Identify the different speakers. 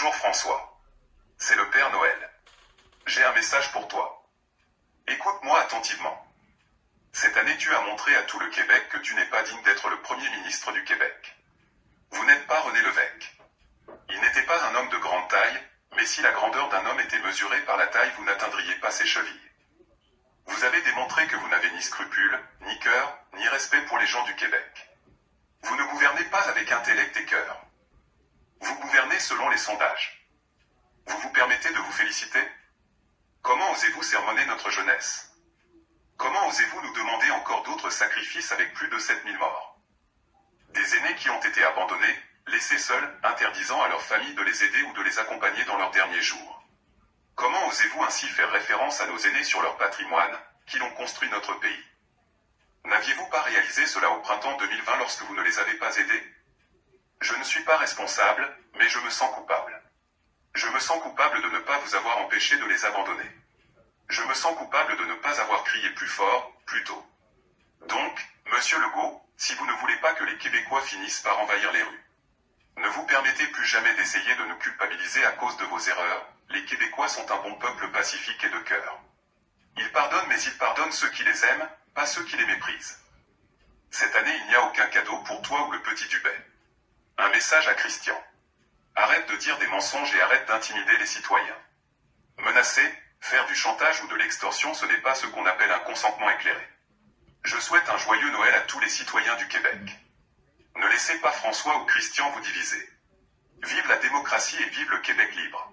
Speaker 1: Bonjour François. C'est le Père Noël. J'ai un message pour toi. Écoute-moi attentivement. Cette année tu as montré à tout le Québec que tu n'es pas digne d'être le Premier ministre du Québec. Vous n'êtes pas René Lévesque. Il n'était pas un homme de grande taille, mais si la grandeur d'un homme était mesurée par la taille vous n'atteindriez pas ses chevilles. Vous avez démontré que vous n'avez ni scrupules, ni cœur, ni respect pour les gens du Québec. Vous ne gouvernez pas avec intellect et cœur. Vous gouvernez selon les sondages. Vous vous permettez de vous féliciter? Comment osez-vous sermonner notre jeunesse? Comment osez-vous nous demander encore d'autres sacrifices avec plus de 7000 morts? Des aînés qui ont été abandonnés, laissés seuls, interdisant à leurs familles de les aider ou de les accompagner dans leurs derniers jours. Comment osez-vous ainsi faire référence à nos aînés sur leur patrimoine, qui l'ont construit notre pays? N'aviez-vous pas réalisé cela au printemps 2020 lorsque vous ne les avez pas aidés? Je ne suis pas responsable, mais je me sens coupable. Je me sens coupable de ne pas vous avoir empêché de les abandonner. Je me sens coupable de ne pas avoir crié plus fort, plus tôt. Donc, monsieur Legault, si vous ne voulez pas que les Québécois finissent par envahir les rues, ne vous permettez plus jamais d'essayer de nous culpabiliser à cause de vos erreurs, les Québécois sont un bon peuple pacifique et de cœur. Ils pardonnent mais ils pardonnent ceux qui les aiment, pas ceux qui les méprisent. Cette année il n'y a aucun cadeau pour toi ou le petit Dubé. Un message à Christian. Arrête de dire des mensonges et arrête d'intimider les citoyens. Menacer, faire du chantage ou de l'extorsion ce n'est pas ce qu'on appelle un consentement éclairé. Je souhaite un joyeux Noël à tous les citoyens du Québec. Ne laissez pas François ou Christian vous diviser. Vive la démocratie et vive le Québec libre.